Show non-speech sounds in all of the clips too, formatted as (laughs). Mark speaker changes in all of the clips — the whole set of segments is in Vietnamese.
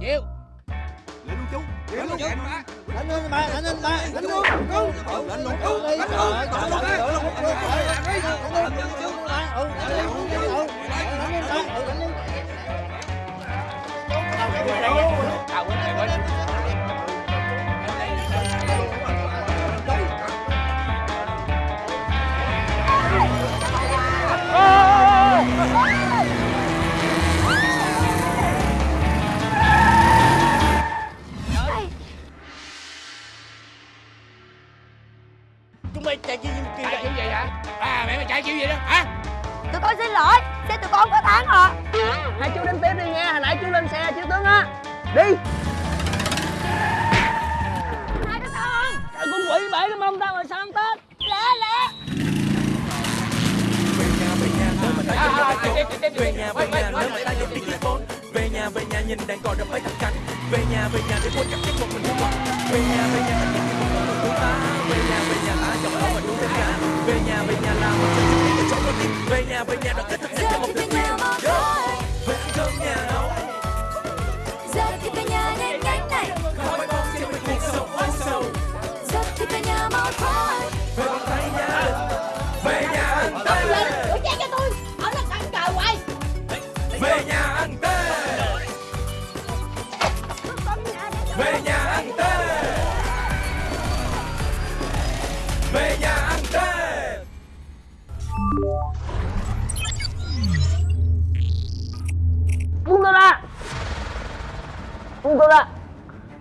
Speaker 1: chịu.
Speaker 2: Lên luôn chú.
Speaker 1: Chịu luôn. chú
Speaker 3: đánh lên ba đánh lên ba đánh luôn.
Speaker 2: lên luôn. Chú
Speaker 3: đánh luôn. Đánh luôn. Đánh luôn.
Speaker 1: à quên rồi quên.
Speaker 3: chúng chạy
Speaker 1: kiểu gì đó hả?
Speaker 4: Tụi con xin lỗi Xe tụi con có tháng rồi
Speaker 5: hai chú đến tiếp đi nha hồi nãy chú lên xe chú tướng á. Đi.
Speaker 4: Hai đứa con.
Speaker 5: Trời, con quỷ bể cái mông tao rồi sao ăn tết?
Speaker 4: Lẹ lẹ.
Speaker 1: À, à, à,
Speaker 6: về nhà về nhà nếu ta dùng đi bốn về nhà về nhà nhìn đàn cò đập mấy thằng canh về nhà về nhà để quên cảm giác một mình của mình về nhà về nhà mình nhìn một con của ta về nhà về và về nhà về nhà làm một trận chung để cho con tim về nhà về nhà đoàn kết thật nhanh cho một
Speaker 4: Giờ thì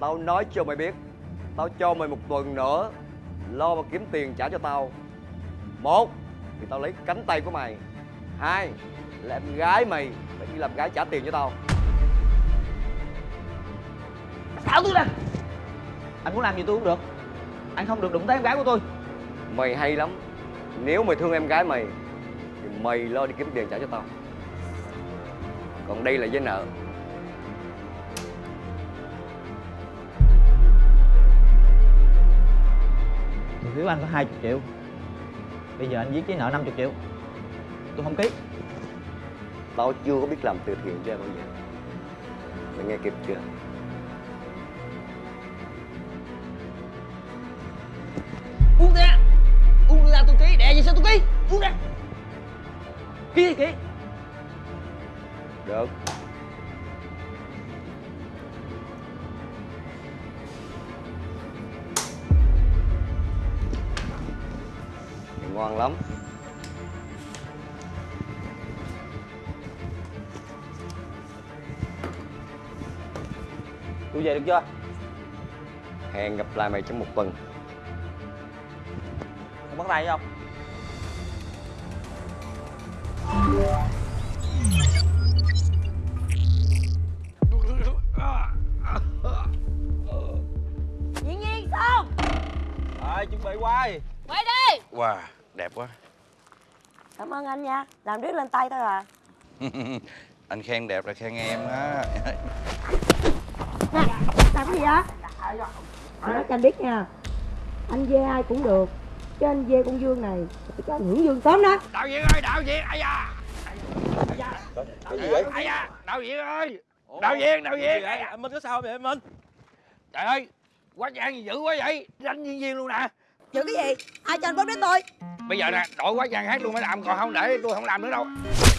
Speaker 5: tao
Speaker 2: nói cho mày biết tao cho mày một tuần nữa lo mà kiếm tiền trả cho tao. Một thì tao lấy cánh tay của mày. Hai là em gái mày phải đi làm gái trả tiền cho tao.
Speaker 5: Tháo tôi ra anh muốn làm gì tôi cũng được. Anh không được đụng tới em gái của tôi
Speaker 2: mày hay lắm. Nếu mày thương em gái mày thì mày lo đi kiếm tiền trả cho tao. Còn đây là giấy nợ
Speaker 5: Tiền phiếu anh có 20 triệu. Bây giờ anh viết giấy nợ 50 triệu. Tôi không ký.
Speaker 2: Tao chưa có biết làm từ thiện cho em bao giờ. Mày nghe kịp chưa?
Speaker 5: Buông ra. Buông ra tôi ký Đè gì sao tôi ký? Buông ra. Ký thì ký.
Speaker 2: Được ngon lắm.
Speaker 5: Tôi về được chưa?
Speaker 2: Hẹn gặp lại mày trong một tuần.
Speaker 5: Không bắt tay không?
Speaker 6: Quá.
Speaker 4: Cảm ơn anh nha. Làm riết lên tay thôi à. (laughs)
Speaker 6: Anh khen đẹp là khen em á.
Speaker 4: Nè Làm cái gì á Anh nói cho anh biết nha. Anh dê ai cũng được. Chứ anh dê con Dương này Thì cho anh hưởng Dương sớm đó.
Speaker 1: Đạo diễn ơi đạo diễn ai da?
Speaker 2: Cái gì vậy?
Speaker 1: Ai da? Đạo diễn ơi. Đạo diễn đạo diễn.
Speaker 5: Anh Minh có sao vậy anh Minh?
Speaker 1: Trời ơi quá trang gì dữ quá vậy. Đánh diễn viên luôn nè
Speaker 4: Giữ cái gì? Ai cho anh bóp đến tôi?
Speaker 1: Bây giờ nè đổi quá trang hát luôn mới làm còn không để tôi không làm nữa đâu.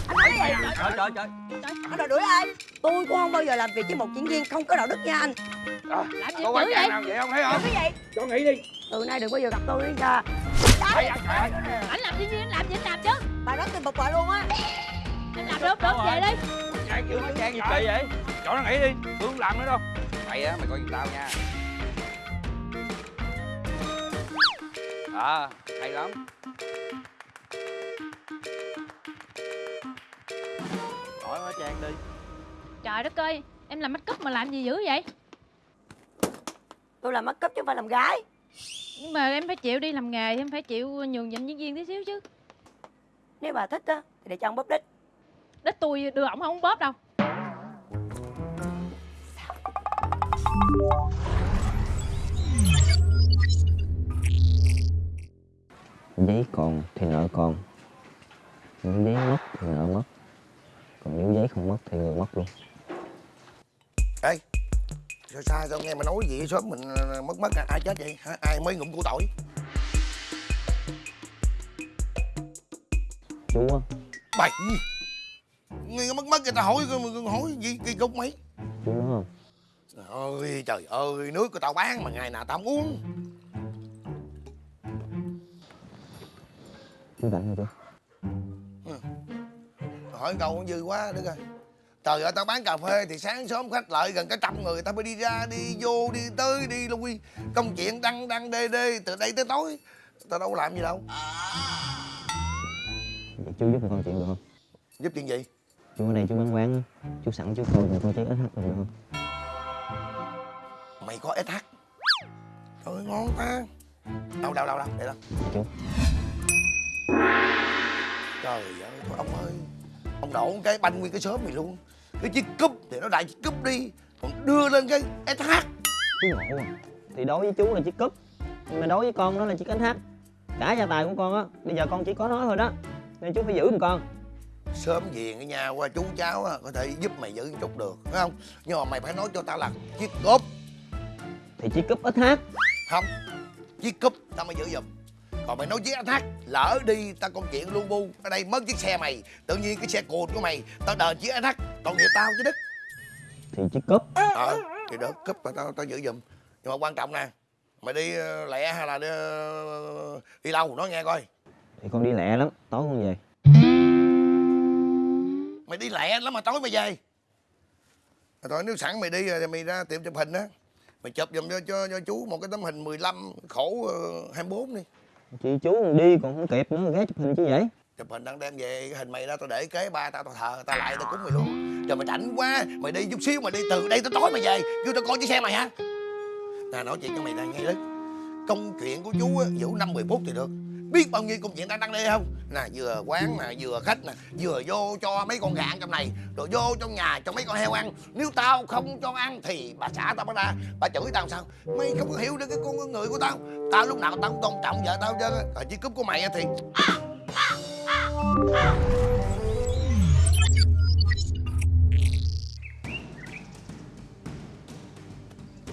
Speaker 4: Anh nói cái gì?
Speaker 5: Trời trời trời.
Speaker 4: Anh đòi đuổi ai? Tôi cũng không bao giờ làm việc với một diễn viên không có đạo đức nha anh.
Speaker 1: À,
Speaker 4: gì
Speaker 1: có quá
Speaker 4: dữ
Speaker 1: trang
Speaker 4: vậy?
Speaker 1: nào vậy không thấy không?
Speaker 4: Cái gì?
Speaker 1: Cho nghỉ đi.
Speaker 4: Từ nay đừng bao giờ gặp tôi nữa nha. Anh làm diễn viên anh làm gì anh làm chứ? Bà nói tôi bực bội luôn á. Anh làm được được về đi
Speaker 1: trang kiểu
Speaker 5: Cái trang gì kỳ vậy?
Speaker 1: Cho nó nghỉ đi tôi không làm nữa đâu. Mày á mày coi giùm tao nha à hay lắm
Speaker 5: Hỏi hóa trang đi
Speaker 7: Trời đất ơi, em làm make up mà làm gì dữ vậy?
Speaker 4: Tôi làm make up chứ không phải làm gái
Speaker 7: Nhưng mà em phải chịu đi làm nghề, em phải chịu nhường nhịn diễn viên tí xíu chứ.
Speaker 4: Nếu bà thích á Thì để cho ông bóp đít
Speaker 7: Đích tôi đưa ổng không bóp đâu.
Speaker 3: Giấy còn thì nợ còn nếu giấy mất thì nợ mất. Còn nếu giấy không mất thì người mất luôn.
Speaker 6: Ê
Speaker 8: sao sai sao nghe mà nói gì sớm mình ờ, mất mất ai chết vậy? Hả? Ai mới ngụm của tội?
Speaker 5: Chú á.
Speaker 8: Bậy nghe mất mất người ta hỏi hỏi gì kỳ cục mày?
Speaker 5: Chú nói không?
Speaker 8: Trời ơi trời ơi nước của tao bán mà ngày nào tao không uống
Speaker 5: chú rảnh rồi chú
Speaker 8: hỏi câu cũng dư quá đứa coi. Trời ơi tao bán cà phê thì sáng sớm khách lợi gần cả trăm người tao phải đi ra đi vô đi tới đi lui công chuyện đăng đăng đê đê từ đây tới tối. Tao đâu có làm gì đâu.
Speaker 5: Vậy chú giúp con chuyện được không?
Speaker 8: Giúp chuyện gì?
Speaker 5: Chú ở đây chú bán quán chú sẵn chú coi con cháy ít hết được không?
Speaker 8: Mày có SH trời ơi, ngon ta đâu đâu đâu đâu để đó.
Speaker 5: Chú
Speaker 8: trời ơi thôi ông ơi. Ông đổ cái banh nguyên cái sớm mày luôn. Cái chiếc cúp thì nó đại chiếc cúp đi còn đưa lên cái SH
Speaker 5: chú ngộ à thì đối với chú là chiếc cúp nhưng mà đối với con nó là chiếc hát cả gia tài của con á bây giờ con chỉ có nó thôi đó. Nên chú phải giữ giùm con.
Speaker 8: Sớm về cái nhà qua chú cháu á, có thể giúp mày giữ chút được phải không? Nhưng mà mày phải nói cho tao là chiếc cúp.
Speaker 5: Thì chiếc cúp hát
Speaker 8: không chiếc cúp tao mới giữ giùm còn mày nói chiếc SH lỡ đi tao công chuyện lu bu. Ở đây mất chiếc xe mày tự nhiên cái xe cùn của mày tao đền chiếc SH tội nghiệp tao chứ đức.
Speaker 5: Thì chiếc cúp.
Speaker 8: Ờ thì được cúp mà tao tao giữ giùm. Nhưng mà quan trọng nè mày đi ờ, lẹ hay là đi, ờ, đi lâu nói nghe coi.
Speaker 5: Thì con đi lẹ lắm tối con về.
Speaker 8: Mày đi lẹ lắm mà tối mày về. Rồi thôi nếu sẵn mày đi rồi mày ra tiệm chụp hình á. Mày chụp giùm cho, cho, cho chú một cái tấm hình 15 khổ uh, 24 đi
Speaker 5: chị chú còn đi, còn không kịp nữa ghé chụp hình chứ vậy?
Speaker 8: Chụp hình đang đem về, cái hình mày ra tao để kế ba tao tao thờ, tao lại, tao cúng mày luôn. Trời mày rảnh quá, mày đi chút xíu, mày đi từ đây tới tối mày về. Kêu tao coi chiếc xe mày hả nè, nói chuyện cho mày này nghe đấy công chuyện của chú á giữ năm mười phút thì được biết bao nhiêu công chuyện đang đăng đây không? Nè vừa quán nè vừa khách nè vừa vô cho mấy con gà ăn trong này rồi vô trong nhà cho mấy con heo ăn. Nếu tao không cho ăn thì bà xã tao bắt ra bà chửi tao sao? Mày không có hiểu được cái con người của tao. Tao lúc nào tao cũng tôn trọng vợ tao chứ còn chiếc cúp của mày á thì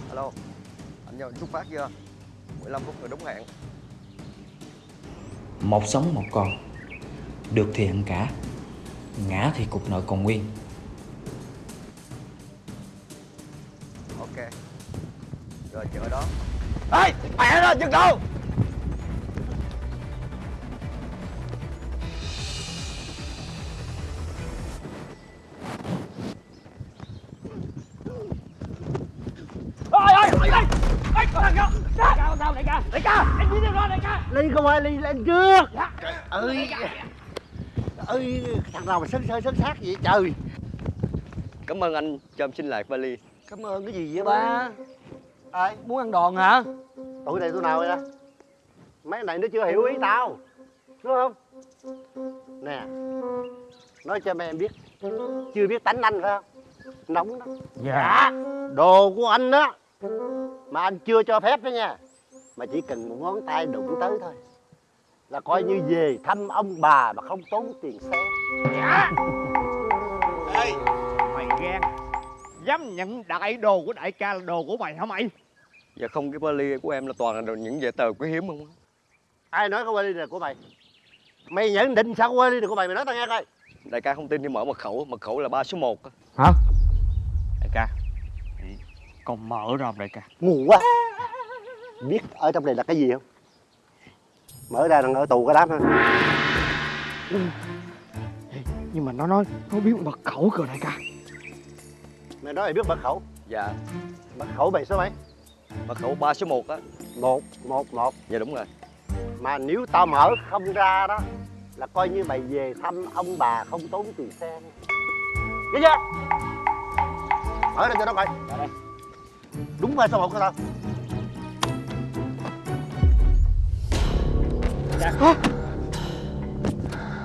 Speaker 2: alo anh nhờ xuất phát chưa? 15 phút rồi đúng hẹn
Speaker 9: một sống một còn Được thì ăn cả. Ngã thì cục nợ còn nguyên.
Speaker 2: Ok. Rồi chờ đó. Ê, mẹ nó chừng đâu
Speaker 10: ly không phải ly lên trước ơi. Ơi thằng nào mà sấn sơ sấn sát vậy trời.
Speaker 2: Cảm ơn anh cho em xin lạc vali.
Speaker 10: Cảm ơn cái gì vậy ba? Ai
Speaker 11: muốn ăn đòn hả?
Speaker 10: Tụi này tụi nào vậy đó mấy này nó chưa hiểu ý tao. Đúng không? Nè nói cho mấy em biết. Chưa biết tánh anh phải không? Nóng đó
Speaker 11: dạ.
Speaker 10: Đồ của anh đó mà anh chưa cho phép đó nha mà chỉ cần một ngón tay đụng tới thôi. Là coi như về thăm ông bà mà không tốn tiền xe.
Speaker 11: Ê, mày ghen Dám nhận đại đồ của đại ca là đồ của mày hả mày?
Speaker 2: Dạ không cái vali của em là toàn là những giấy tờ quý hiếm không
Speaker 10: ai nói cái vali này của mày? Mày nhận định sao cái vali này của mày? Mày nói tao nghe coi.
Speaker 2: Đại ca không tin thì mở mật khẩu mật khẩu là ba số 1
Speaker 11: Hả? Đại ca. Con mở ra không đại ca.
Speaker 10: Ngu quá biết ở trong này là cái gì không? Mở ra đang ở tù cái đám thôi.
Speaker 11: Nhưng mà nó nói Nó biết mật khẩu kìa đại ca.
Speaker 10: Mày nói mày biết mật khẩu?
Speaker 2: Dạ.
Speaker 10: Mật khẩu mày số mấy?
Speaker 2: Mật khẩu ba số 1 á.
Speaker 10: Một một một.
Speaker 2: Dạ đúng rồi.
Speaker 10: Mà nếu tao mở không ra đó là coi như mày về thăm ông bà không tốn tiền xe. Nghe chưa? Mở ra cho nó coi. Đúng ba số một của tao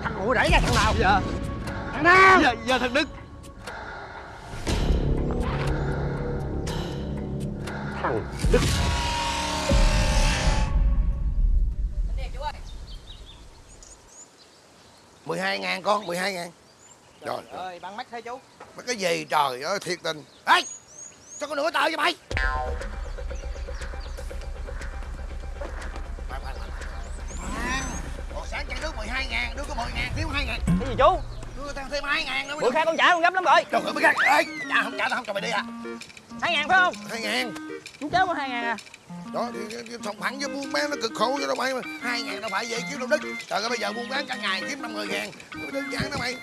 Speaker 11: Thằng ngồi đẩy ra thằng nào
Speaker 2: dạ.
Speaker 11: Thằng nào
Speaker 2: dạ dạ thằng đức.
Speaker 10: Thằng đức.
Speaker 8: Mười hai ngàn con mười hai ngàn. Trời
Speaker 11: ơi bắn mắt thấy chú.
Speaker 8: Mà cái gì trời ơi thiệt tình. Ê sao có nửa tờ vậy mày 12 ngàn, đưa có 10 ngàn, thiếu 2 ngàn.
Speaker 5: Cái gì chú?
Speaker 8: Đưa tao thêm 2 ngàn nữa
Speaker 5: bữa khác con trả con gấp lắm rồi.
Speaker 8: Trời ơi, mới gắt Ê, trả không trả tao không cho mày đi à
Speaker 5: hai ngàn phải không?
Speaker 8: 2 ngàn.
Speaker 5: Chú cháu có hai ngàn à.
Speaker 8: Đó thì, thì sòng phẳng với buôn bán nó cực khổ cho đâu mày hai ngàn đâu phải vậy kiếm đâu đất trời ơi bây giờ buôn bán cả ngày kiếm năm mươi ngàn. Đơn giản đó mày.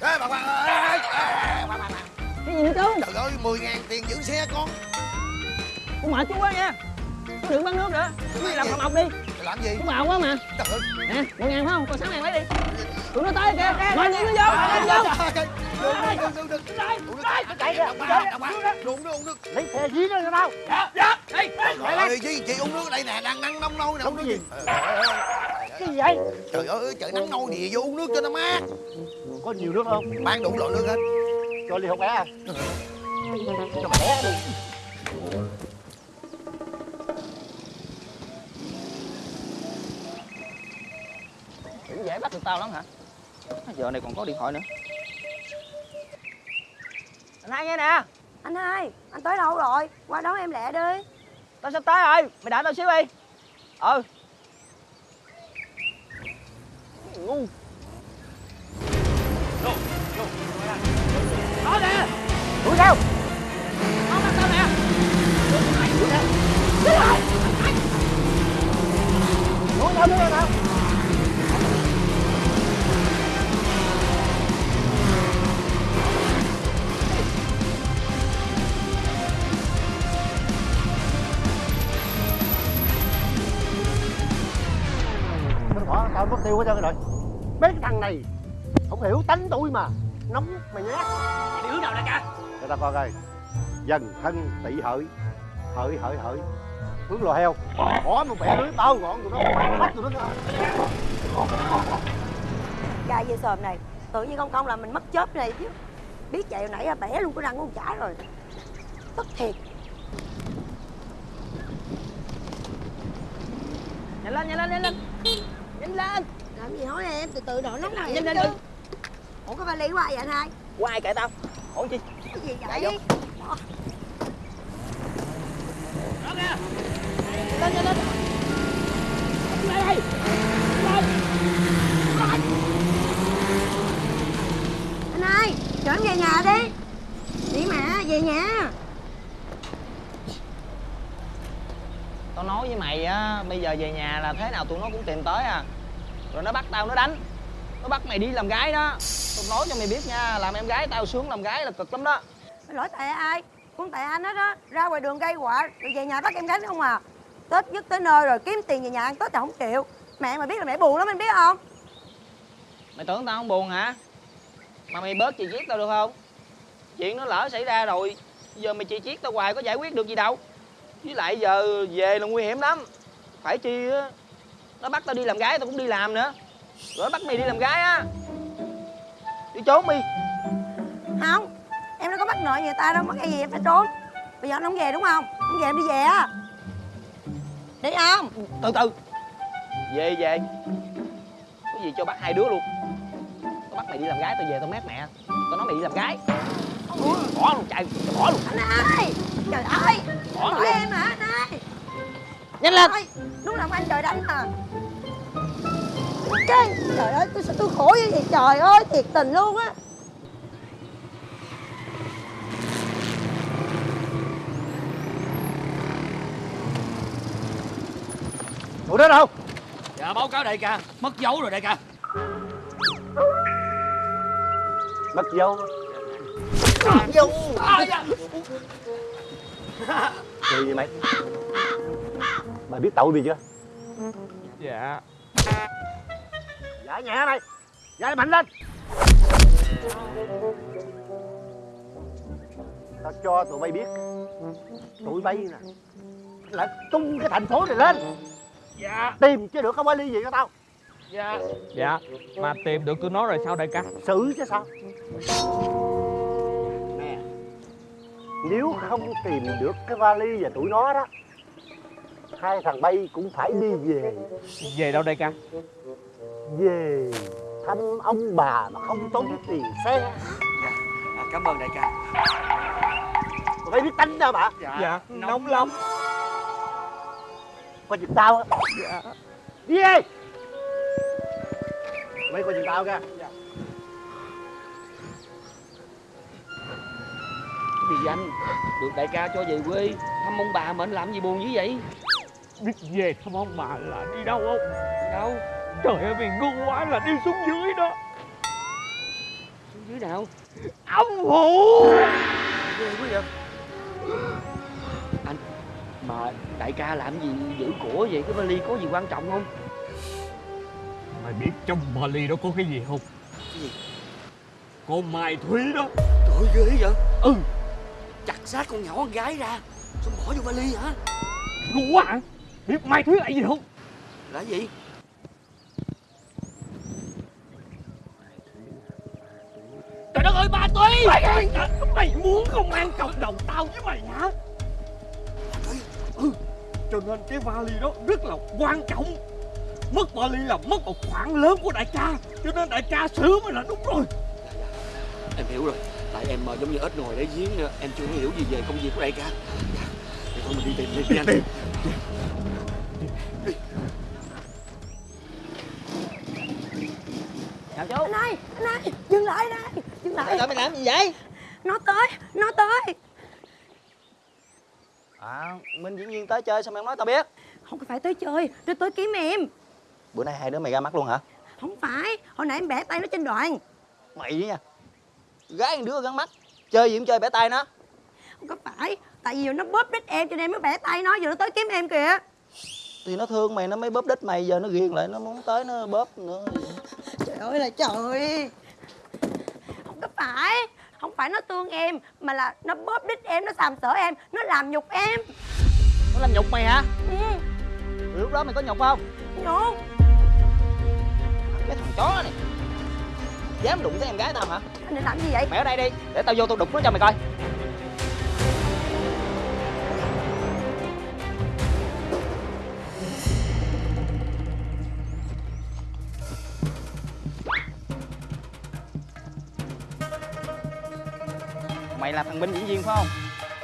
Speaker 8: Ê bà bà ê, ê, ê, bà, bà, bà.
Speaker 5: cái gì nữa chú?
Speaker 8: Trời ơi mười ngàn tiền giữ xe con.
Speaker 5: Con mệt chú quá nha. Chú đừng bán nước nữa. Chú đi làm phòng học đi
Speaker 8: làm gì?
Speaker 5: Chú bào quá mà.
Speaker 8: Trời ơi.
Speaker 5: Nè ngàn phải không? Còn sáng này lấy đi. Tụi nó tới kìa. Mời những nó vô mời vô.
Speaker 8: Đừng đừng đừng chạy kìa uống nước uống nước
Speaker 10: lấy xe dí nó cho tao.
Speaker 8: Trời ơi chị chị uống nước ở đây nè đang nắng nóng nôi nè uống nước gì.
Speaker 10: cái gì vậy?
Speaker 8: Trời ơi trời nắng nôi gì vô uống nước cho nó mát.
Speaker 10: Có nhiều nước không?
Speaker 8: Bán đủ loại nước hết.
Speaker 10: Cho ly hộp bé à
Speaker 8: cho mày bé đi
Speaker 5: được tao lắm hả? Giờ này còn có điện thoại nữa. Anh hai nghe nè.
Speaker 4: Anh hai, anh tới đâu rồi? Qua đón em lẹ đi.
Speaker 5: tao sắp tới rồi mày đợi tao xíu đi. Ừ. Ngu. Đó nè. Đuổi theo. Nó bắt tao nè. Đuổi theo. Đuổi theo. Đuổi theo. Đuổi theo
Speaker 10: mất tiêu hết trơn rồi. Mấy cái thằng này không hiểu tánh tôi mà. Nóng mày nhát
Speaker 1: Mày đi hướng nào đại ca
Speaker 10: cho tao coi coi. Dần thân tị hợi hợi hợi hợi hướng lò heo. Bỏ một bẻ lưới bao gọn tụi nó bắt tụi nó
Speaker 4: Trai dây sờm này, tự nhiên không không là mình mất chớp này chứ. Biết chạy hồi nãy à, bẻ luôn cái răng của con chả rồi. Tức thiệt.
Speaker 5: nhanh lên nhanh lên nhanh lên nhanh lên.
Speaker 4: Làm gì nói em, từ từ đợi nóng này
Speaker 5: nhanh lên đi
Speaker 4: Ủa có vali của ai vậy anh hai?
Speaker 5: qua ai kệ tao. Ủa chi
Speaker 4: Cái gì vậy?
Speaker 5: đó kìa. Lên lên. Đây
Speaker 4: Anh hai, chở em về nhà đi. Đi mà, về nhà.
Speaker 5: tao nói với mày á bây giờ về nhà là thế nào tụi nó cũng tìm tới à rồi nó bắt tao nó đánh nó bắt mày đi làm gái đó tao nói cho mày biết nha làm em gái tao sướng làm gái là cực lắm đó
Speaker 4: Lỗi tại ai? Cũng tại anh hết á. Ra ngoài đường gây quạ, rồi về nhà bắt em gái không à. Tết dứt tới nơi rồi kiếm tiền về nhà ăn Tết thì không chịu. Mẹ mà biết là mẹ buồn lắm anh biết không?
Speaker 5: mày tưởng tao không buồn hả mà mày bớt chì chiết tao được không chuyện nó lỡ xảy ra rồi giờ mày chì chiết tao hoài có giải quyết được gì đâu với lại giờ về là nguy hiểm lắm phải chi á nó bắt tao đi làm gái tao cũng đi làm nữa. Rồi nó bắt mày đi làm gái á. Đi trốn đi.
Speaker 4: Không, em đâu có bắt nợ người ta đâu, bắt cái gì em phải trốn. Bây giờ anh không về đúng không? Không về em đi về á. Đi không?
Speaker 5: từ từ. Về về. Có gì cho bắt hai đứa luôn. Tao bắt mày đi làm gái tao về tao mét mẹ. Tao nói mày đi làm gái. Bỏ luôn chạy bỏ luôn.
Speaker 4: Anh hai, trời ơi,
Speaker 5: Bỏ
Speaker 4: em hả anh hai?
Speaker 5: nhanh lên!
Speaker 4: Nào mà anh trời đánh à? Trời ơi, tôi sao tôi khổ như vậy. Trời ơi, thiệt tình luôn á.
Speaker 10: tụi nó đâu?
Speaker 1: Dạ báo cáo đại ca. Mất dấu rồi đại ca.
Speaker 10: Mất dấu.
Speaker 1: À, dạ.
Speaker 10: Cười gì mày? Mày biết tội gì chưa?
Speaker 11: Dạ
Speaker 10: Giải nhẹ mày Giải mạnh lên. Tao cho tụi bay biết. Tụi bay nè Là tung cái thành phố này lên.
Speaker 11: Dạ.
Speaker 10: Tìm chứ được không có ly gì cho tao.
Speaker 11: Dạ. Dạ Mà tìm được tụi nó rồi sao đại ca?
Speaker 10: Xử chứ sao? Nè Nếu không tìm được cái vali và tụi nó đó Hai thằng bay cũng phải đi về.
Speaker 11: Về đâu đại ca?
Speaker 10: Về thăm ông bà mà không tốn tiền xe.
Speaker 1: À, Cảm ơn đại ca.
Speaker 10: Phải biết tánh đâu bà.
Speaker 11: Dạ nóng lắm.
Speaker 10: Coi chừng tao á. Dạ. Đi đi. Mấy coi chừng tao kìa
Speaker 1: Vì danh Được đại ca cho về quê. Thăm ông bà mà anh làm gì buồn dữ vậy
Speaker 11: Biết về thăm ông bà là đi đâu không
Speaker 1: Đâu?
Speaker 11: Trời ơi mày ngu quá là đi xuống dưới đó.
Speaker 1: Xuống dưới nào?
Speaker 11: Ông phụ
Speaker 1: Ghê quá vậy. Anh Mà đại ca làm gì giữ của vậy? Cái vali có gì quan trọng không?
Speaker 11: Mày biết trong vali đó có cái gì không?
Speaker 1: Cái gì?
Speaker 11: Con Mai Thúy đó.
Speaker 1: Trời ơi, ghê vậy. Ừ Chặt xác con nhỏ con gái ra Xong bỏ vô vali hả?
Speaker 11: Ngu quá hả Biết Mai Thúy là gì không?
Speaker 1: Là gì?
Speaker 11: Trời đất ơi ba Thúy Mày, mày muốn công an cộng đồng tao với mày hả? Ừ Cho nên cái vali đó rất là quan trọng. Mất vali là mất một khoản lớn của đại ca Cho nên đại ca xử mới là đúng rồi.
Speaker 1: Em hiểu rồi Tại em ờ, giống như ếch ngồi đáy giếng Em chưa hiểu gì về công việc của đại ca. Dạ Thì thôi mình đi tìm đi, đi anh Chào chú
Speaker 4: Anh ơi, anh ơi, dừng lại đây, dừng lại.
Speaker 5: Trời mày làm gì vậy
Speaker 4: Nó tới, nó tới.
Speaker 5: À Minh diễn viên tới chơi sao mày không nói tao biết
Speaker 4: Không phải tới chơi, nó tới kiếm em.
Speaker 5: Bữa nay hai đứa mày ra mắt luôn hả
Speaker 4: Không phải, hồi nãy em bẻ tay nó trên đoàn.
Speaker 5: Mày đi nha Gái một đứa gắn mắt Chơi gì cũng chơi bẻ tay nó
Speaker 4: Không có phải, tại vì nó bóp đít em cho nên mới bẻ tay nó, giờ nó tới kiếm em kìa.
Speaker 5: Thì nó thương mày nó mới bóp đít mày Giờ nó ghiền lại nó muốn tới nó bóp nữa
Speaker 4: Trời ơi là trời. Không có phải, không phải nó thương em, mà là nó bóp đít em, nó sàm sỡ em, nó làm nhục em.
Speaker 5: Nó làm nhục mày hả
Speaker 4: Ừ,
Speaker 5: lúc đó mày có nhục không
Speaker 4: nhục.
Speaker 5: Cái thằng chó này Dám đụng tới em gái tao hả
Speaker 4: Anh định làm gì vậy?
Speaker 5: Mày ở đây đi Để tao vô tao đục nó cho mày coi Mày là thằng binh diễn viên phải không?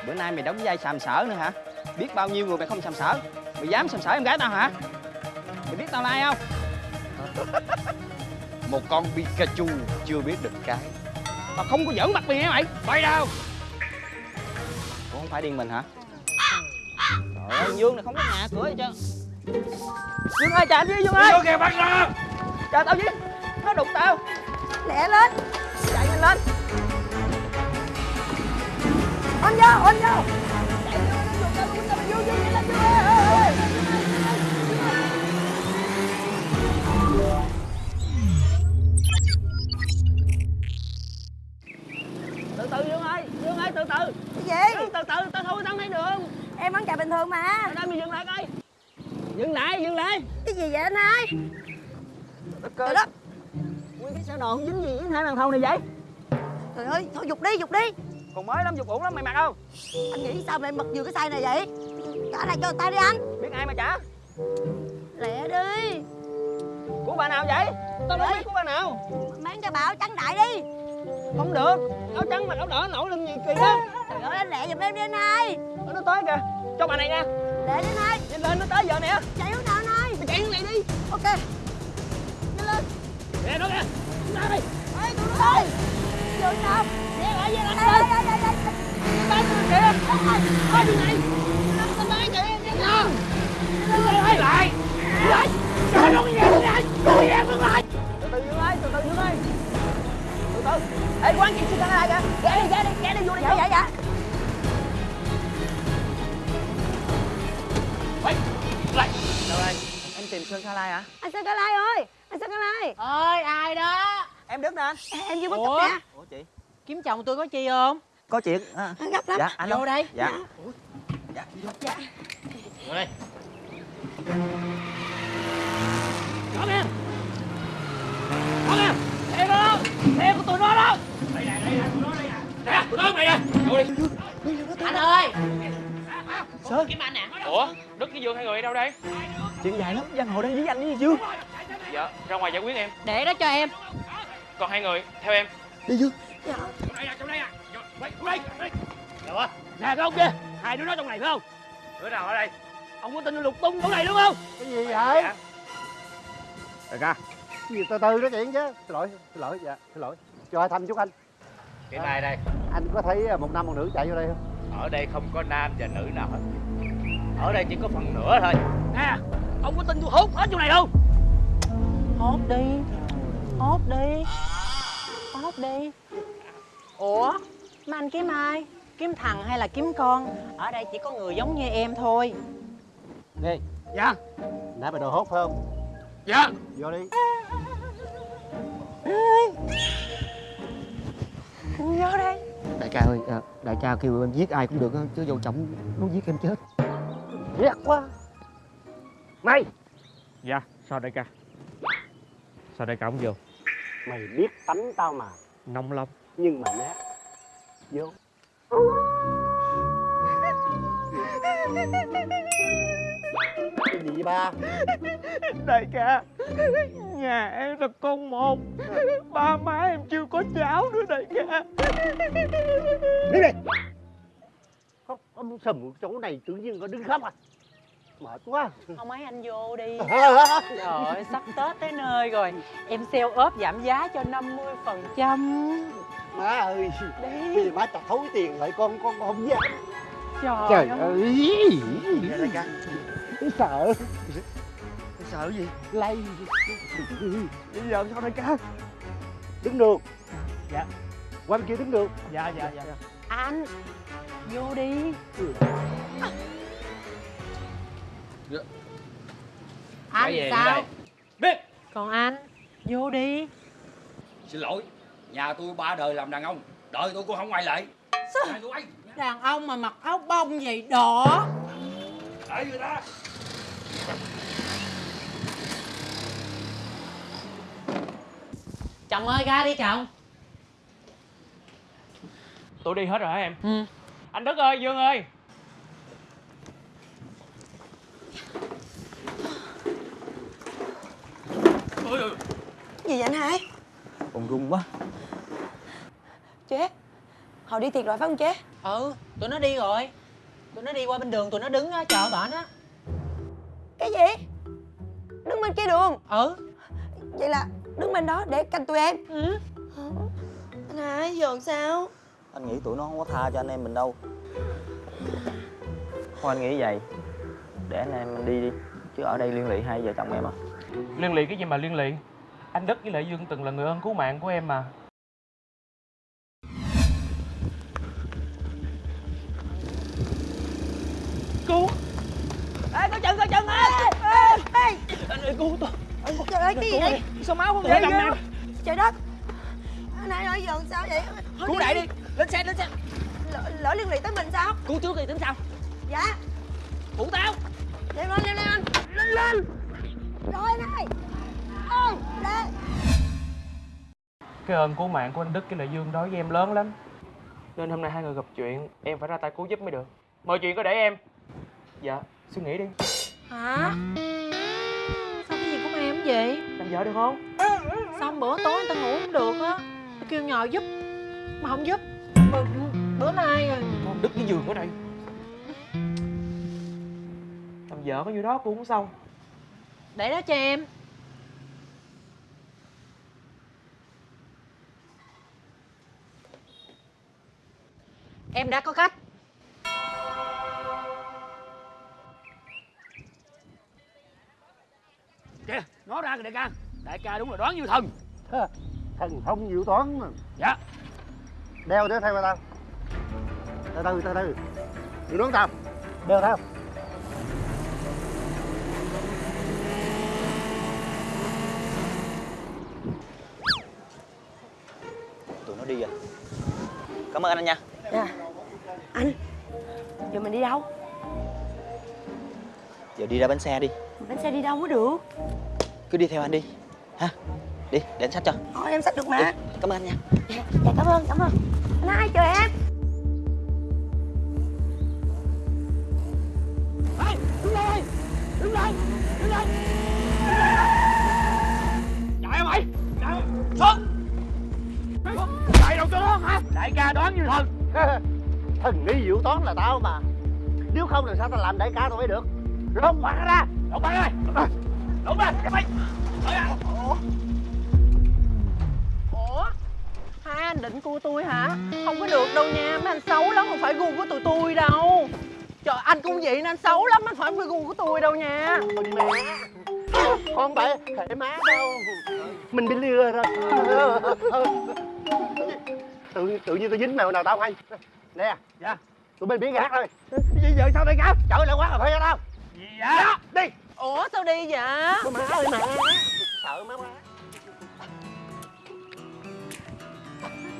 Speaker 5: Bữa nay mày đóng vai sàm sỡ nữa hả? Biết bao nhiêu người mày không sàm sỡ Mày dám sàm sỡ em gái tao hả? Mày biết tao là ai không? (laughs)
Speaker 1: Một con Pikachu chưa biết được cái
Speaker 5: Tao không có giỡn mặt mày hả mày?
Speaker 1: Bay đâu
Speaker 5: Ủa không phải điên mình hả? Trời ơi, Dương này không có nhà cửa gì trơn Dương ơi, chạy với Dương ơi
Speaker 11: Vô kìa bắt ra
Speaker 5: Chờ tao với Nó đụng tao
Speaker 4: Lẹ lên.
Speaker 5: Chạy nhanh lên
Speaker 4: Ôn vô, ôn vô.
Speaker 5: Từ từ Dương ơi Dương ơi, từ từ
Speaker 4: Cái gì?
Speaker 5: Dương, từ từ, tao thôi tao thấy đường
Speaker 4: Em vẫn chạy bình thường mà.
Speaker 5: Ở đây dừng lại coi Dừng lại, dừng lại
Speaker 4: Cái gì vậy anh hai?
Speaker 5: Trời đất Nguyên cái xe đòn dính gì với hai thằng thầu này vậy?
Speaker 4: Trời ơi, thôi dục đi, dục đi.
Speaker 5: Còn mới lắm, dục ổn lắm, mày mặc không?
Speaker 4: Anh nghĩ sao mà em bật vừa cái size này vậy? Trả lại cho người ta đi anh.
Speaker 5: Biết ai mà trả?
Speaker 4: Lẹ đi.
Speaker 5: Của bà nào vậy? Tao đâu biết của bà nào
Speaker 4: Mang cho bảo trắng đại đi.
Speaker 5: Không được Áo trắng mặc áo đỏ nổi lên gì kỳ đó
Speaker 4: Trời ơi, anh lẹ giùm em đi anh hai.
Speaker 5: Nó tới kìa Cho bà này nha
Speaker 4: Lẹ đi anh hai.
Speaker 5: Nhanh lên, nó tới giờ nè
Speaker 4: Chạy hướng nào anh hai?
Speaker 5: Mày chạy hướng này đi
Speaker 4: Ok. Nhanh lên.
Speaker 5: Nè, nó kìa Ra đi
Speaker 4: Ê, tụi nó
Speaker 5: đi này Nó em Ê, quán chị xin lại kìa Ghé đi, ghé đi, ghé đi vô đi
Speaker 4: Dạ, dạ, dạ.
Speaker 5: Lại Đâu đây Em tìm Sơn Sa Lai hả
Speaker 4: Anh Sơn Ca Lai ơi. Anh Sơn Ca Lai.
Speaker 12: ơi ai đó
Speaker 5: Em Đức nè anh
Speaker 4: Ê, Em chưa bắt cặp nè.
Speaker 5: Ủa chị
Speaker 12: kiếm chồng tôi có chi không?
Speaker 5: Có chuyện à.
Speaker 4: Anh gấp lắm.
Speaker 5: Dạ anh
Speaker 12: vô
Speaker 5: đâu?
Speaker 12: đây
Speaker 5: Dạ.
Speaker 4: Dạ.
Speaker 5: Vô đây. Có nghe Có nghe Xe đó. Xe của tụi nó đó. Đây nè, đây nè, tụi nó đây nè. Tụi nó đây nè. Vô đi.
Speaker 12: Anh ơi.
Speaker 5: Sơn
Speaker 12: kiếm anh nè.
Speaker 13: Ủa, Đức với Dương hai người ở đâu đây?
Speaker 5: Chuyện dài lắm, giang hồ đang với anh đi Dương
Speaker 13: Dạ, ra ngoài giải quyết em.
Speaker 12: Để đó cho em.
Speaker 13: Còn hai người, theo em.
Speaker 5: Đi Dương
Speaker 13: Trong đây nè, trong đây nè Vô, đây, vô đây, đây.
Speaker 1: Ủa?
Speaker 11: nè cái ông kia? Hai đứa nó trong này phải không?
Speaker 13: Đứa nào ở đây?
Speaker 11: ông có tin lục tung chỗ này đúng không?
Speaker 10: Cái gì vậy?
Speaker 2: Đại ca.
Speaker 10: Cái gì từ từ nói chuyện chứ. Xin lỗi xin lỗi dạ xin lỗi. Cho hai thăm chút anh.
Speaker 1: Cái này đây,
Speaker 10: anh có thấy một nam một nữ chạy vô đây không?
Speaker 1: Ở đây không có nam và nữ nào hết. Ở đây chỉ có phần nửa thôi.
Speaker 11: nè ông có tin tôi hốt hết chỗ này không?
Speaker 12: Hốt đi. Hốt đi. Hốt đi Ủa? Mà anh kiếm ai? Kiếm thằng hay là kiếm con? Ở đây chỉ có người giống như em thôi.
Speaker 10: Nè.
Speaker 11: Dạ.
Speaker 10: Nãy mày đồ hốt phải không?
Speaker 11: Dạ.
Speaker 10: Vô đi.
Speaker 12: Vô đây.
Speaker 1: Đại ca ơi, à, đại ca kêu em giết ai cũng được á, chứ vô trọng nó giết em chết.
Speaker 10: ghét quá. Mày.
Speaker 13: Dạ, sao đại ca? Sao đại ca không vô?
Speaker 10: mày biết tánh tao mà.
Speaker 13: Nông lông
Speaker 10: nhưng mà nát vô. Cái gì vậy ba?
Speaker 11: Đại ca nhà em là con một. Ba má em chưa có cháu nữa đại ca.
Speaker 10: Đi đây. Không ông sầm chỗ này tự nhiên có đứng khóc à? Mệt quá.
Speaker 12: Không mấy anh vô đi. (laughs) Trời ơi, sắp Tết tới nơi rồi. Em sale ốp giảm giá cho 50%
Speaker 10: má ơi
Speaker 12: Đi
Speaker 10: bây giờ má chặt thối tiền lại con con con không dám
Speaker 12: Trời,
Speaker 10: trời
Speaker 12: ơi.
Speaker 10: ơi. Đại ca sợ.
Speaker 1: Sợ gì?
Speaker 10: lây.
Speaker 11: Bây giờ sao đại ca
Speaker 10: đứng được.
Speaker 11: Dạ.
Speaker 10: qua bên kia đứng được.
Speaker 11: Dạ dạ dạ.
Speaker 12: Anh Vô đi. Anh
Speaker 1: về
Speaker 12: sao?
Speaker 1: đây.
Speaker 11: biết.
Speaker 12: Còn anh Vô đi.
Speaker 1: Xin lỗi, nhà tôi ba đời làm đàn ông, đời tôi cũng không quay lại. Hai tôi ấy,
Speaker 12: Đàn ông mà mặc áo bông vậy đỏ
Speaker 1: đợi người ta.
Speaker 12: Chồng ơi ra đi chồng
Speaker 13: Tôi đi hết rồi hả em?
Speaker 12: Ừ
Speaker 13: Anh Đức ơi, Dương ơi
Speaker 4: Gì vậy anh hai?
Speaker 1: Còn run quá.
Speaker 4: Chế Họ đi tiệc rồi phải không chế?
Speaker 12: Ừ tụi nó đi rồi. Tụi nó đi qua bên đường tụi nó đứng á, chờ bển á.
Speaker 4: Cái gì? Đứng bên kia đường.
Speaker 12: Ừ.
Speaker 4: Vậy là đứng bên đó để canh tụi em.
Speaker 12: Ừ.
Speaker 4: Anh hai giờ sao?
Speaker 5: anh nghĩ tụi nó không có tha cho anh em mình đâu. Thôi anh nghĩ vậy. Để anh em mình đi đi chứ ở đây liên lụy hai vợ chồng em à.
Speaker 13: Liên lụy cái gì mà liên lụy Anh Đức với lại Dương từng là người ơn cứu mạng của em mà. Cứu.
Speaker 4: Ê, có chân, có chân ơi! Ê, ê!
Speaker 13: Anh ơi cứu tôi.
Speaker 4: Trời ơi, cái gì vậy?
Speaker 13: Sao máu không ra
Speaker 4: trời đất! Anh hai ơi, giờ sao vậy? Thôi
Speaker 13: Cứu đại đi. Lên xe lên xe.
Speaker 4: Lỡ, lỡ liên lụy tới mình sao?
Speaker 13: Cứu trước thì tính sao?
Speaker 4: Dạ.
Speaker 13: Phụ tao.
Speaker 4: Leo lên, leo lên anh. Lên, lên. Rồi anh lên
Speaker 13: Cái ơn cứu mạng của anh Đức với lại Dương đối với em lớn lắm. Nên hôm nay hai người gặp chuyện Em phải ra tay cứu giúp mới được. Mọi chuyện có để em. Dạ, suy nghĩ đi.
Speaker 12: Hả? Sao cái gì của em vậy?
Speaker 13: Làm vợ được không?
Speaker 12: Xong bữa tối người ta ngủ không được á? Tao kêu nhờ giúp Mà không giúp. Bữa, bữa nay rồi.
Speaker 13: Con Đức với Dương ở đây. Làm vợ có nhiêu đó cũng không xong.
Speaker 12: Để đó cho em Em đã có cách
Speaker 11: kìa nó ra kìa đại ca. Đại ca đúng là đoán như thần.
Speaker 10: Thần thông diệu toán mà.
Speaker 11: Dạ.
Speaker 10: Đeo đeo theo tao. Từ từ từ từ. Đừng đón tao. Đeo theo.
Speaker 5: Tụi nó đi rồi cảm ơn anh nha.
Speaker 4: Anh Giờ mình đi đâu?
Speaker 5: giờ đi ra bến xe đi.
Speaker 4: Bánh xe đi đâu mới được.
Speaker 5: Cứ đi theo anh đi. Ha đi để anh sách cho.
Speaker 4: Thôi em xách được mà.
Speaker 5: Đi, cảm ơn anh nha.
Speaker 4: Dạ, dạ cảm ơn, cảm ơn. Anh hai chờ em?
Speaker 11: Ê, đứng lên đứng lên đứng lên chạy mày chạy. Xuống chạy đâu cho nó hả? Đại ca đoán như thần (laughs)
Speaker 10: Thần nghi diệu toán là tao mà. Nếu không làm sao tao làm đại ca tao mới được? Lột mặt ra.
Speaker 14: Lột mặt ra Lột ra Mày
Speaker 12: Ủa? Ủa? Hai anh định cua tôi hả? Không có được đâu nha. Mấy anh xấu lắm Không phải gu của tụi tôi đâu. Trời anh cũng vậy nên anh xấu lắm Anh phải phải gu của tôi đâu nha.
Speaker 10: Ôi mẹ. Con phải thể má đâu. Mình bị lừa rồi. Tự, tự nhiên tôi dính mèo nào tao hay Nè Dạ. Tụi mình biết gạt thôi.
Speaker 14: Gì vậy? Sao đây cả?
Speaker 10: Trời lại quá cà phê ra đâu.
Speaker 14: Dạ Đi.
Speaker 12: Ủa sao đi vậy?
Speaker 10: Con má ơi má Sợ má quá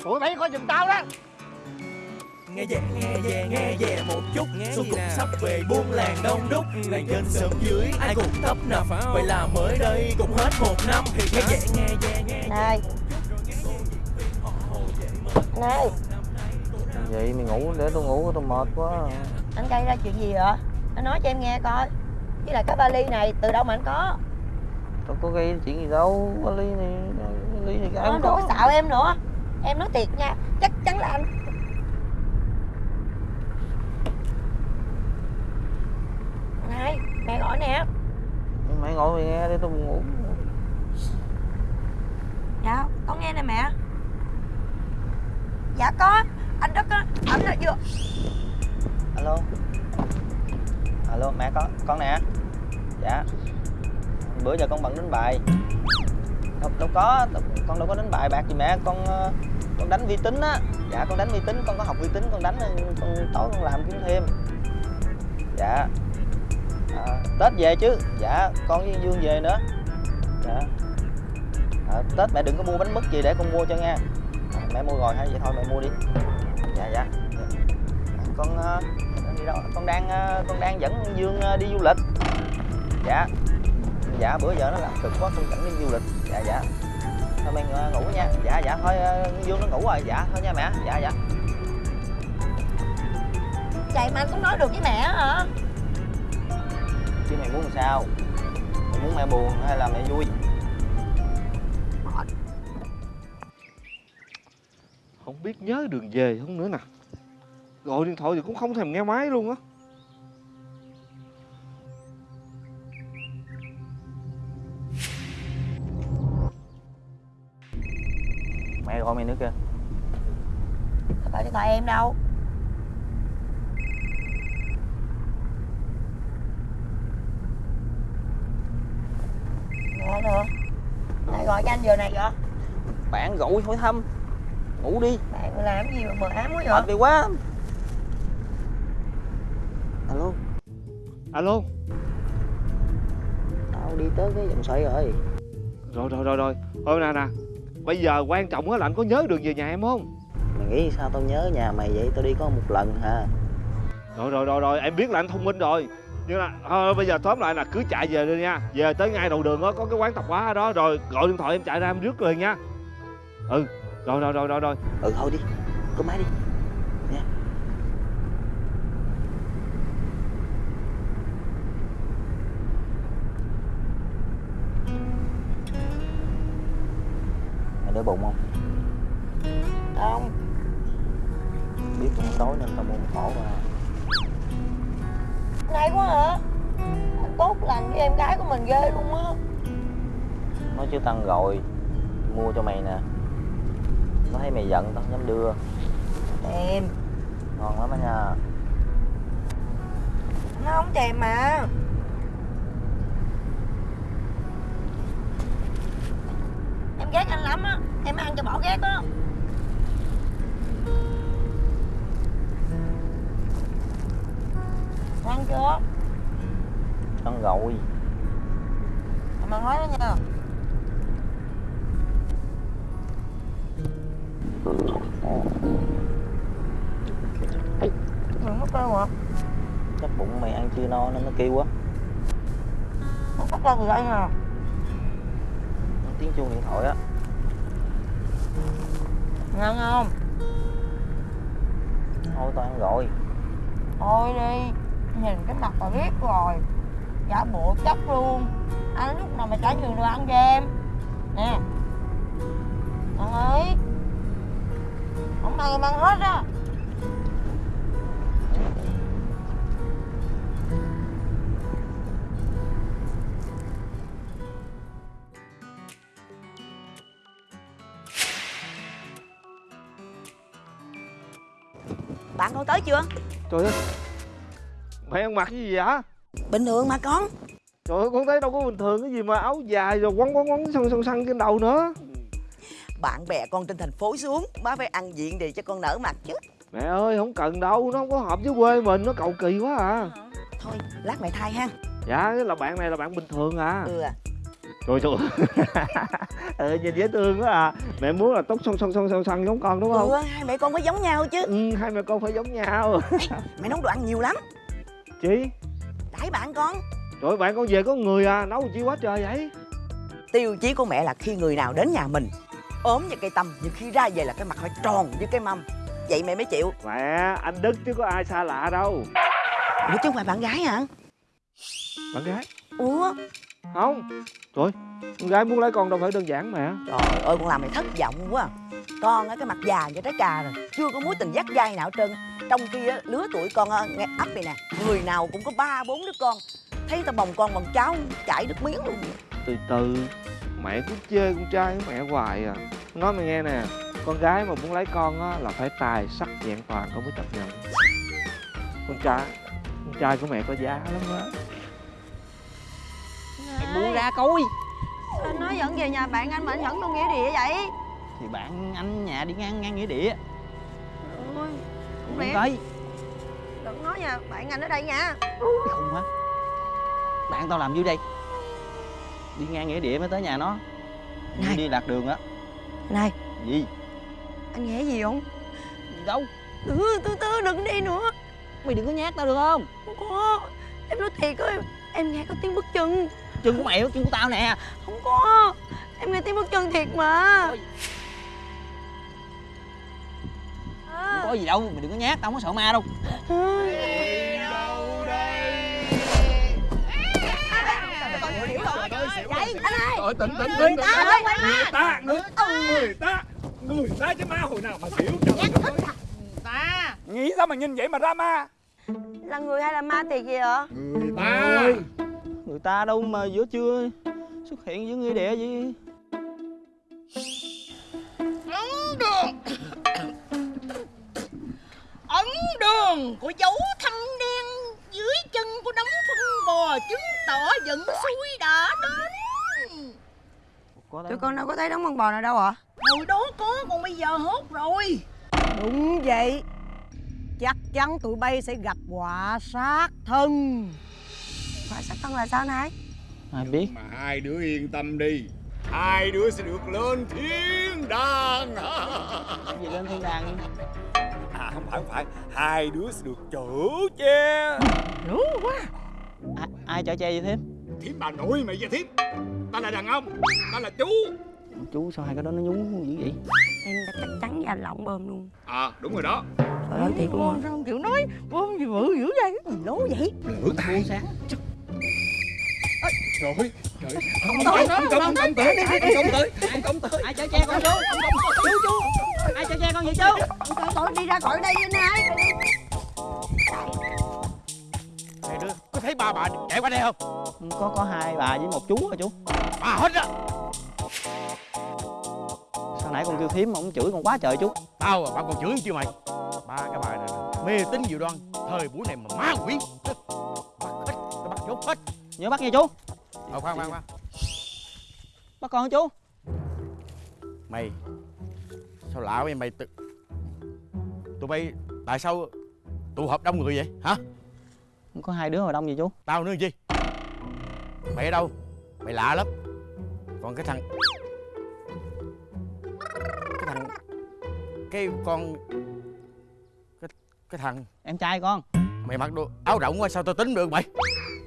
Speaker 10: Tụi bay coi giùm tao đó.
Speaker 6: Nghe về nghe về nghe về một chút. Xuân cũng sắp về buôn làng đông đúc. Làng trên sớm dưới ai cũng tấp nập. Vậy là mới đây cũng hết một năm. Nghe về nghe về nghe
Speaker 4: Này. Này
Speaker 5: Vậy mày ngủ để tôi ngủ tôi mệt quá.
Speaker 4: Anh gây ra chuyện gì vậy? Anh nói cho em nghe coi. Với lại cái vali này từ đâu mà anh có?
Speaker 5: Đâu có gây chuyện gì đâu Ly này Ly này cái
Speaker 4: Anh
Speaker 5: có.
Speaker 4: xạo em nữa. Em nói thiệt nha Chắc chắn là anh. Này mẹ gọi nè.
Speaker 5: Mày ngồi mày nghe đi tôi ngủ.
Speaker 4: Dạ con nghe nè mẹ. Dạ có anh Đức á Anh là vừa
Speaker 5: Alo? Alo mẹ con con nè. Dạ. Bữa giờ con bận đánh bài. Đâu, đâu có Con đâu có đánh bài bạc gì mẹ. Con ờ, con đánh vi tính á. Dạ con đánh vi tính Con có học vi tính con đánh ờ, con tối con làm kiếm thêm. Dạ. À, Tết về chứ. Dạ con với Dương về nữa. Dạ. À, Tết mẹ đừng có mua bánh mứt gì để con mua cho nha. À, Mẹ mua rồi hay vậy thôi mẹ mua đi. Dạ. Dạ. Con ờ, đi đâu? Con đang ờ, con đang dẫn dương ờ, đi du lịch. Dạ. Dạ bữa giờ nó làm cực quá con dẫn đi du lịch. Dạ dạ. Thôi mày ờ, ngủ nha. Dạ dạ. Thôi dương nó ngủ rồi. Dạ thôi nha mẹ. Dạ dạ.
Speaker 4: Vậy mà anh cũng nói được với mẹ hả?
Speaker 5: Chứ mày muốn làm sao? Mày muốn mẹ buồn hay là mẹ vui
Speaker 14: Không biết nhớ đường về không nữa nè. Gọi điện thoại thì cũng không thèm nghe máy luôn á.
Speaker 5: Mẹ gọi mày nữa kìa.
Speaker 4: Không phải điện thoại em đâu? Nè nè Lại gọi cho anh giờ này vậy
Speaker 5: bạn gọi hỏi thăm ngủ đi.
Speaker 4: Bạn làm gì mà mờ ám quá vậy?
Speaker 5: Mệt đi quá. Alo.
Speaker 14: Alo.
Speaker 5: Tao đi tới cái vòng xoay rồi.
Speaker 14: Rồi rồi rồi rồi. Thôi nè nè. Bây giờ quan trọng á là anh có nhớ đường về nhà em không?
Speaker 5: Mày nghĩ sao tao nhớ nhà mày vậy? Tao đi có một lần hả?
Speaker 14: Rồi rồi rồi rồi. Em biết là anh thông minh rồi. Nhưng là thôi bây giờ tóm lại là cứ chạy về đi nha. Về tới ngay đầu đường đó có cái quán tạp hóa ở đó. Rồi gọi điện thoại em chạy ra em rước liền nha. Ừ rồi rồi rồi rồi rồi.
Speaker 5: Ừ thôi đi. Có máy đi.
Speaker 4: Ghét anh lắm á. Em ăn cho bỏ ghét á. Ăn chưa?
Speaker 5: Ăn rồi.
Speaker 4: Em ăn hết đó nha. Đừng mất cơ mà
Speaker 5: chắc bụng mày ăn chưa no nên nó kêu quá
Speaker 4: Không có cơ gì đây nè
Speaker 5: nó tiếng chuông điện thoại á
Speaker 4: Ngon không?
Speaker 5: Thôi tao ăn rồi.
Speaker 4: Thôi đi Nhìn cái mặt là biết rồi. Giả bộ chắc luôn. Anh lúc nào mà trả nhiều đồ ăn cho em Nè. Ăn ơi Không ăn em ăn hết á
Speaker 15: chưa?
Speaker 14: Trời ơi. Mẹ ăn mặc cái gì vậy?
Speaker 15: Bình thường mà con.
Speaker 14: Trời ơi con thấy đâu có bình thường cái gì mà áo dài rồi quấn quấn quấn xăng xăng xăng trên đầu nữa.
Speaker 15: Bạn bè con trên thành phố xuống má phải ăn diện đi cho con nở mặt chứ.
Speaker 14: Mẹ ơi không cần đâu Nó không có hợp với quê mình Nó cầu kỳ quá à.
Speaker 15: Thôi lát mẹ thay ha.
Speaker 14: Dạ cái là bạn này là bạn bình thường à.
Speaker 15: Ừ à
Speaker 14: Trời (laughs) trời. Ừ, nhìn dễ thương quá à. Mẹ muốn là tóc xoăn xoăn xoăn xoăn xoăn giống con đúng không?
Speaker 15: Ừ hai mẹ con phải giống nhau chứ.
Speaker 14: Ừ, hai mẹ con phải giống nhau.
Speaker 15: Mẹ nấu đồ ăn nhiều lắm. (laughs)
Speaker 14: Chị
Speaker 15: đãi bạn con.
Speaker 14: Trời ơi, bạn con về có người à Nấu chi quá trời vậy?
Speaker 15: Tiêu chí của mẹ là khi người nào đến nhà mình ốm như cây tâm nhưng khi ra về là cái mặt phải tròn như cái mâm. Vậy mẹ mới chịu.
Speaker 14: Mẹ anh Đức chứ có ai xa lạ đâu.
Speaker 15: Ủa chứ không phải bạn gái hả?
Speaker 14: Bạn gái?
Speaker 15: Ủa
Speaker 14: Không. Trời Con gái muốn lấy con đâu phải đơn giản mẹ
Speaker 15: trời ơi con làm mày thất vọng quá. Con á cái mặt già như trái cà rồi. Chưa có mối tình dắt dai nào trơn. Trong khi á lứa tuổi con á, nghe ấp này nè. Người nào cũng có ba bốn đứa con. Thấy tao bồng con bằng cháu chảy nước miếng luôn
Speaker 14: Từ từ. Mẹ cứ chê con trai của mẹ hoài à. Nói mày nghe nè Con gái mà muốn lấy con á là phải tài sắc vẹn toàn con mới chấp nhận. Con trai Con trai của mẹ có giá lắm á
Speaker 5: buông ra coi.
Speaker 4: Anh nói dẫn về nhà bạn anh mà anh dẫn đâu nghĩa địa vậy?
Speaker 5: Thì bạn anh nhà đi ngang ngang nghĩa địa.
Speaker 4: Ôi
Speaker 5: Không
Speaker 4: lẽ
Speaker 5: tới
Speaker 4: Đừng nói nha bạn anh ở đây nha.
Speaker 5: Cái khùng hả Bạn tao làm dưới đây. Đi ngang nghĩa địa mới tới nhà nó.
Speaker 15: Này.
Speaker 5: Đi lạc đường á.
Speaker 4: Này.
Speaker 5: Gì?
Speaker 4: Anh nghe gì không?
Speaker 5: Đâu?
Speaker 4: Ừ từ từ đừng đi nữa.
Speaker 5: Mày đừng có nhát tao được không?
Speaker 4: Không có. Em nói thiệt ơi Em nghe có tiếng bước chân
Speaker 5: Chân của mày chân của tao nè.
Speaker 4: Không có. Em nghe tiếng bước chân thiệt mà.
Speaker 5: Không có gì đâu Mày đừng có nhát Tao không có sợ ma đâu.
Speaker 4: Vậy anh ơi.
Speaker 16: Rồi tỉnh tỉnh
Speaker 4: Người
Speaker 16: tỉnh
Speaker 4: ta.
Speaker 16: Người ta người người ta Người ta chứ ma hồi nào mà xỉu trời ơi.
Speaker 5: Ta.
Speaker 16: Nghĩ sao mà nhìn vậy mà ra ma?
Speaker 4: Là người hay là ma thiệt vậy hả
Speaker 16: Người ta
Speaker 5: Người ta đâu mà giữa trưa Xuất hiện giữa nghĩa địa gì?
Speaker 15: Ấn đường. Của dấu thâm đen dưới chân của đống phân bò chứng tỏ dẫn suối đã đến.
Speaker 4: Tụi con đâu có thấy đống con bò nào đâu ạ
Speaker 15: hồi đó có còn bây giờ hốt rồi.
Speaker 4: Đúng vậy. Chắc chắn tụi bay sẽ gặp quả sát thân Quả sát thân là sao này.
Speaker 5: Ai biết?
Speaker 16: Mà hai đứa yên tâm đi. Hai đứa sẽ được lên thiên đàng. (laughs)
Speaker 5: Gì lên thiên đàng
Speaker 16: À không phải không phải. Hai đứa sẽ được chở che.
Speaker 15: Đúng quá.
Speaker 5: Ai, ai chở che vậy thêm?
Speaker 16: Thiếp bà nội mày và thiếp Ta là đàn ông Ta là chú.
Speaker 5: Chú sao hai cái đó nó nhú dữ vậy?
Speaker 4: Em đã chắc chắn và lọng bơm luôn.
Speaker 16: À đúng rồi đó.
Speaker 4: Trời ơi thiệt luôn
Speaker 15: sao không chịu nói? Bơm gì bự dữ vậy? Gì lố vậy?
Speaker 16: Lửa tài
Speaker 5: sáng
Speaker 16: Trời. Ơi Trời ơi
Speaker 5: Không
Speaker 16: Ông
Speaker 5: tới,
Speaker 16: ông công ông tới Ông công tới. Ông công tới.
Speaker 5: Ai chở che con chú Chú chú. Ai chở che con vậy chú?
Speaker 4: Trời ơi đi ra khỏi đây anh hai
Speaker 16: Hai đứa có thấy ba bà chạy qua đây không?
Speaker 5: Có có hai bà với một chú hả chú?
Speaker 16: Bà hết á.
Speaker 5: Sao nãy con kêu thím mà ông chửi con quá trời chú?
Speaker 16: Tao à, bà còn chửi chưa mày? Ba cái bà này mê tín dị đoan. Thời buổi này mà ma quỷ. Bắt hết, tao bắt nhốt hết.
Speaker 5: Nhớ bắt nha chú
Speaker 16: Ờ khoan khoan khoan.
Speaker 5: Bắt con chú?
Speaker 16: Mày Sao lạ vậy mày tự... Tụi bay Tại sao tụ họp đông người vậy? Hả?
Speaker 5: Không có hai đứa mà đông gì chú.
Speaker 16: Tao nữa gì? Mày ở đâu? Mày lạ lắm. Còn cái thằng Cái thằng Cái con Cái, cái thằng
Speaker 5: Em trai con.
Speaker 16: Mày mặc đồ áo rộng quá sao tao tính được mày?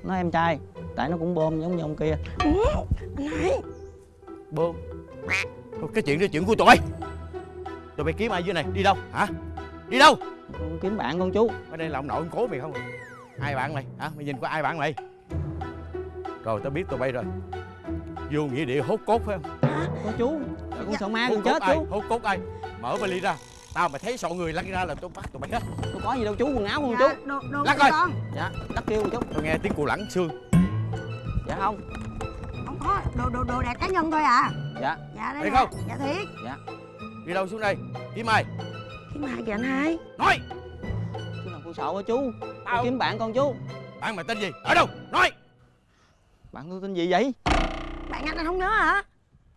Speaker 5: Nó em trai Tại nó cũng bơm giống như ông kia.
Speaker 4: Anh hai
Speaker 16: Bơm. Thôi, Cái chuyện đó chuyện của tụi. Bay Tụi bay kiếm ai dưới này? Đi đâu? Hả? Đi đâu?
Speaker 5: Con kiếm bạn con chú.
Speaker 16: Ở đây là ông nội ông cố mày không Ai bạn mày? Hả? Mày nhìn có ai bạn mày? Rồi tao biết tụi bay rồi. Vô nghĩa địa hốt cốt phải không?
Speaker 5: Có chú. Con sợ ma
Speaker 16: hốt
Speaker 5: con chết
Speaker 16: ai?
Speaker 5: chú.
Speaker 16: Hốt cốt ai? Mở vali ra. Tao mà thấy sọ người lăn ra là tôi bắt tụi bay hết.
Speaker 5: Tôi có gì đâu chú quần áo không
Speaker 4: Dạ,
Speaker 5: chú.
Speaker 4: đồ, đồ
Speaker 16: Lắc coi.
Speaker 4: con.
Speaker 5: Dạ Đắt kêu chú
Speaker 16: Tôi nghe tiếng cù lẳng xương
Speaker 5: Dạ không.
Speaker 4: Không có đồ, đồ, đồ đạc cá nhân thôi à.
Speaker 5: Dạ.
Speaker 4: Dạ đây
Speaker 16: Thiệt không?
Speaker 4: Dạ thiệt.
Speaker 16: Đi đâu xuống đây? Kiếm ai?
Speaker 4: Kiếm ai kìa anh hai?
Speaker 16: Nói!
Speaker 5: Con sợ hả chú.
Speaker 16: Tao-
Speaker 5: Con kiếm bạn con chú.
Speaker 16: Bạn mày tên gì? Ở đâu? Nói!
Speaker 5: Bạn con tên gì vậy?
Speaker 4: Bạn anh anh không nhớ hả?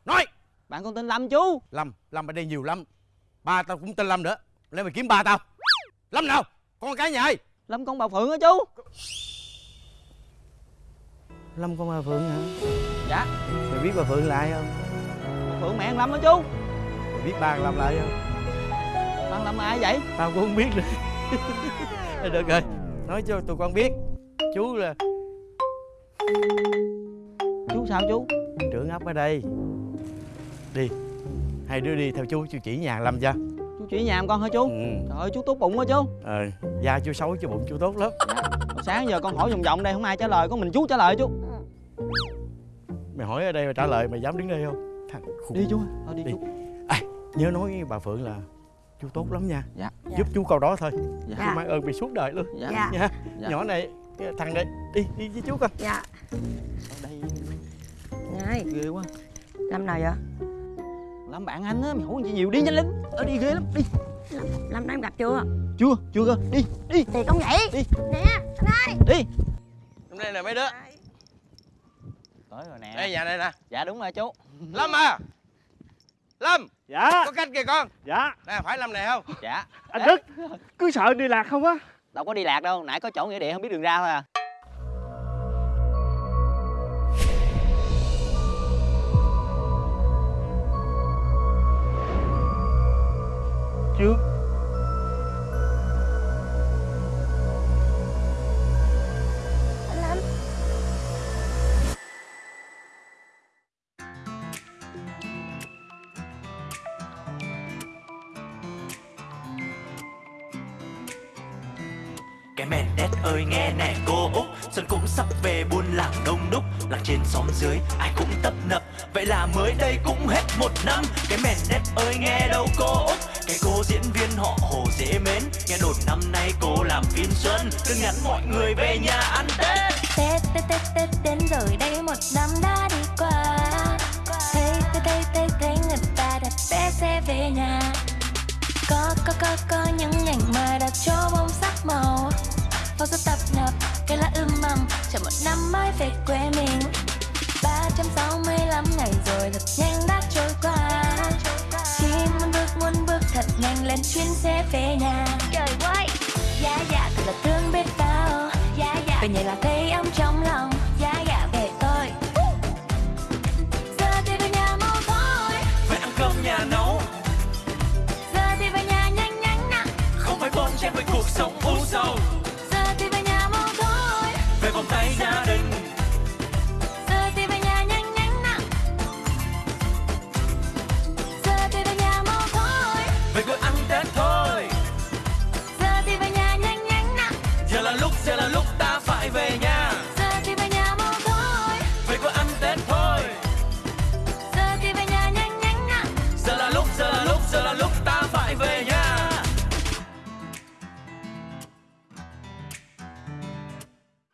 Speaker 16: Nói!
Speaker 5: Bạn con tên Lâm chú.
Speaker 16: Lâm. Lâm ở đây nhiều lắm. Ba tao cũng tên lâm nữa. Lên mày kiếm ba tao. Lâm nào? Con cái nhà ai?
Speaker 5: Lâm con bà Phượng hả chú
Speaker 16: lâm con bà phượng hả?
Speaker 5: Dạ.
Speaker 16: Mày biết bà phượng lại không?
Speaker 5: Bà Phượng mẹ Lâm hả chú.
Speaker 16: Mày biết ba lâm lại không?
Speaker 5: Ba Lâm là ai vậy?
Speaker 16: Tao cũng không biết nữa. (laughs) Được rồi nói cho tụi con biết. Chú là
Speaker 5: Chú sao chú?
Speaker 16: Trưởng ấp ở đây. Đi hai đứa đi theo chú chú chỉ nhà lâm cho.
Speaker 5: Chú chỉ nhà con hả chú?
Speaker 16: Ừ.
Speaker 5: Trời ơi chú tốt bụng quá chú.
Speaker 16: Ờ da chú xấu chứ bụng chú tốt lắm.
Speaker 5: Hồi Sáng giờ con hỏi vòng vòng đây không ai trả lời Có mình chú trả lời chú.
Speaker 16: Mày hỏi ở đây mày trả lời mày dám đứng đây không? Thằng khùng.
Speaker 5: Đi chú Thôi đi,
Speaker 16: Đi.
Speaker 5: chú.
Speaker 16: Nhớ nói với bà phượng là chú tốt lắm nha.
Speaker 5: Dạ.
Speaker 16: giúp chú câu đó thôi.
Speaker 5: Dạ.
Speaker 16: chú mang ơn mày suốt đời luôn.
Speaker 5: Dạ.
Speaker 4: dạ.
Speaker 16: Nha.
Speaker 5: Dạ.
Speaker 16: nhỏ này thằng này đi đi với chú con
Speaker 4: dạ.
Speaker 5: Ở đây
Speaker 4: này.
Speaker 5: Ghê quá.
Speaker 4: Lâm nào vậy?
Speaker 5: Lâm bạn anh á Mày hỏi gì nhiều đi nhanh lên Ở đi ghê lắm Đi.
Speaker 4: Lâm đã em gặp chưa
Speaker 5: Chưa chưa cơ. Đi đi.
Speaker 4: Thì con vậy
Speaker 5: Đi.
Speaker 4: nè
Speaker 5: đi.
Speaker 16: Hôm nay nè mấy đứa?
Speaker 5: Tới rồi nè.
Speaker 16: Đây nhà này nè.
Speaker 5: Dạ đúng rồi chú.
Speaker 16: Lâm à. Lâm
Speaker 17: Dạ.
Speaker 16: có cách kìa con.
Speaker 17: Dạ.
Speaker 16: Nè phải lâm này không?
Speaker 5: Dạ.
Speaker 17: Anh Đức Cứ sợ đi lạc không á?
Speaker 5: Đâu có đi lạc đâu Nãy có chỗ nghĩa địa không biết đường ra thôi à.
Speaker 17: Chưa
Speaker 9: Nghe đồn năm nay cô làm phim xuân Cứ nhắn mọi người về nhà